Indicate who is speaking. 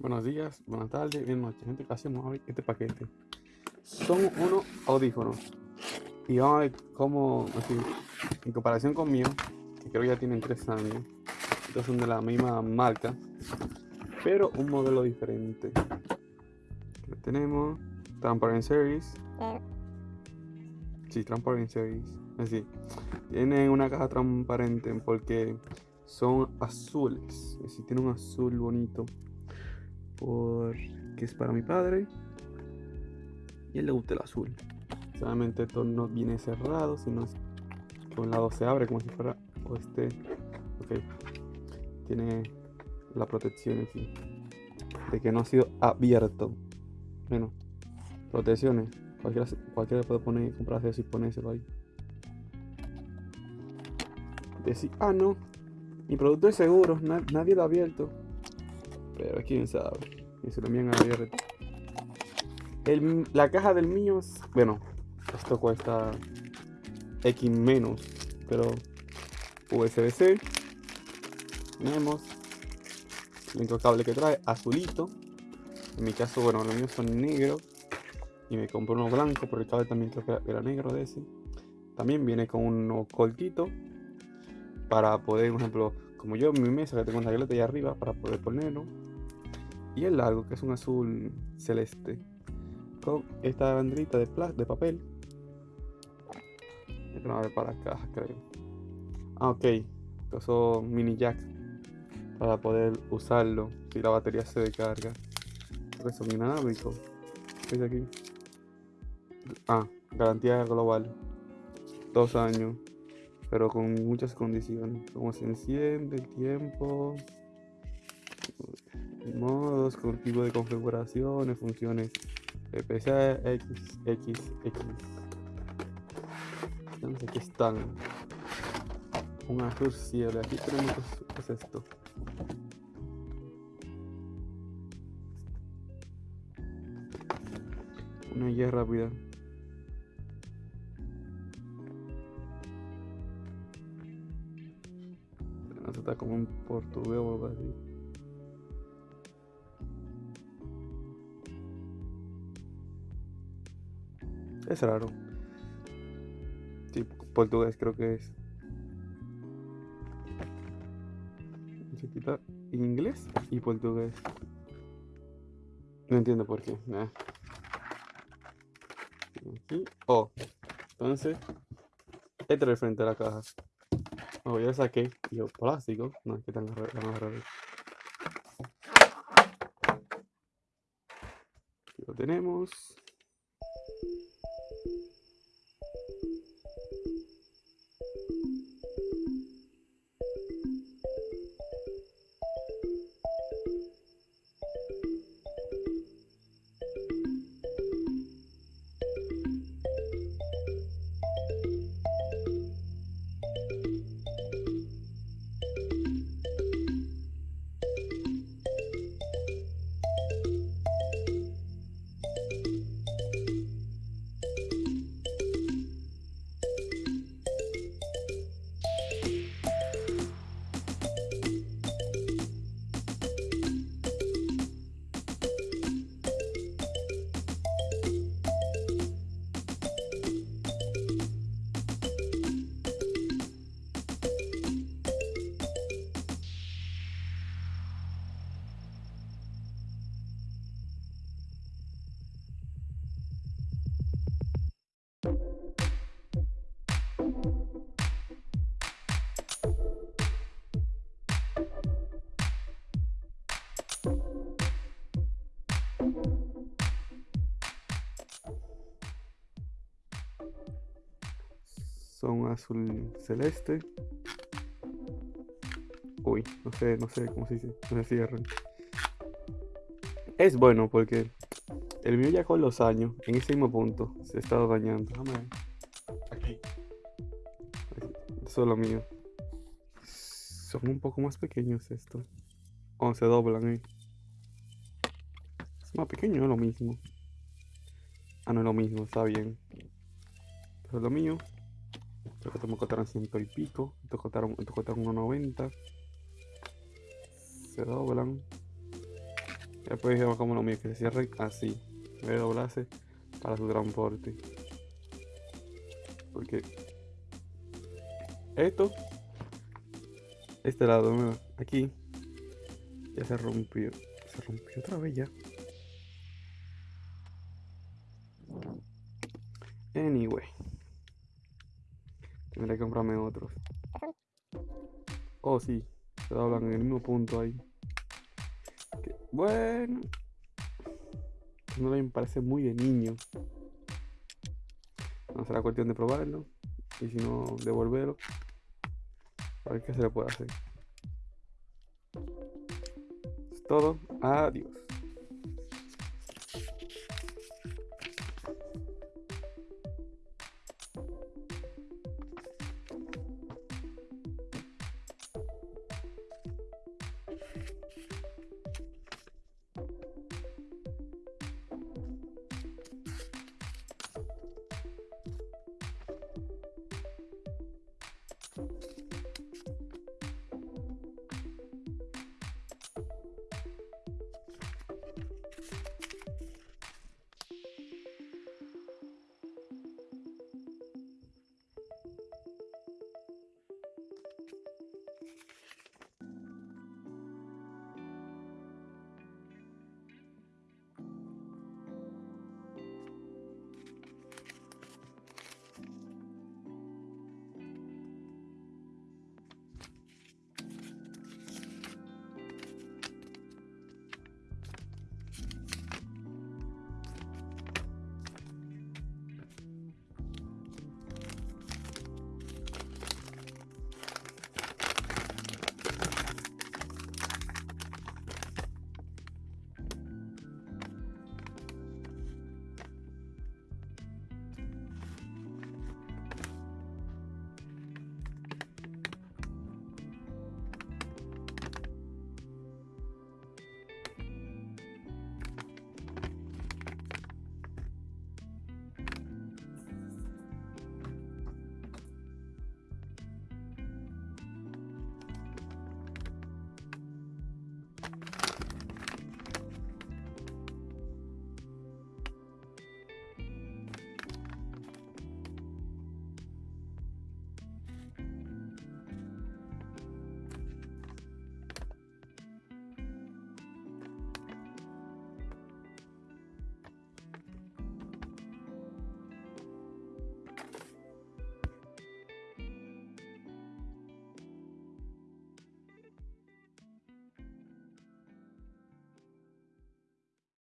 Speaker 1: Buenos días, buenas tardes, bien noches, gente. ¿Qué hacemos a ver este paquete? Son unos audífonos. Y vamos a ver cómo, así, en comparación con mío, que creo que ya tienen tres años. Estos son de la misma marca, pero un modelo diferente. Lo tenemos, Transparent Series. Sí, Transparent Series. Así. Tienen una caja transparente porque son azules. Así, tiene un azul bonito porque es para mi padre y él le gusta el azul. Solamente esto no viene cerrado, sino que un lado se abre como si fuera o este. Ok, tiene la protección aquí de que no ha sido abierto. Bueno, protecciones. Cualquiera, cualquiera puede poner, comprarse así y ponérselo ahí. Decir, ah, no, mi producto es seguro, nadie lo ha abierto. Pero quién sabe. Y se lo envían abierto. El, la caja del mío, bueno, esto cuesta X menos, pero USB-C. Tenemos el único cable que trae, azulito. En mi caso, bueno, los míos son negros. Y me compré uno blanco, porque el cable también creo que era negro de ese. También viene con unos colquito para poder, por ejemplo, como yo mi mesa que tengo una tableta ahí arriba para poder ponerlo y el largo, que es un azul celeste, con esta banderita de, de papel. No ver para caja, creo. Ah, ok. Estos mini jack para poder usarlo si la batería se descarga. Creo que son. ¿Qué aquí? Ah, garantía global. Dos años. Pero con muchas condiciones. Como se enciende el tiempo modos, con tipo de configuraciones, funciones PPC, X, X, X. Entonces aquí están. Un Azure Cielo. Aquí tenemos ¿qué es esto. Una guía rápida. está como un portugués o algo así. Es raro. Sí, portugués creo que es. Se quita inglés y portugués. No entiendo por qué. Aquí. Oh. Entonces. Este es frente a la caja. Oh, ya saqué. Yo, plástico. No es que tan raro. Lo tenemos. Son azul celeste. Uy, no sé, no sé cómo se dice. Es bueno porque el mío ya con los años, en ese mismo punto, se ha estado dañando. Aquí. Es lo mío. Son un poco más pequeños estos. O se doblan ahí. Más pequeño, es lo mismo. Ah, no es lo mismo, está bien. Eso es lo mío. Creo que me costaron ciento y pico. Estos costaron, estos costaron 1.90. Se doblan. Después dijimos como lo mío, que se cierren así. En vez de doblarse para su transporte. Porque esto, este lado, aquí, ya se rompió. Se rompió otra vez ya. Anyway. Tendré que comprarme otros. Oh, sí. Se doblan en el mismo punto ahí. Bueno. No me parece muy de niño. No será cuestión de probarlo. Y si no, devolverlo. A ver qué se le puede hacer. Es todo. Adiós.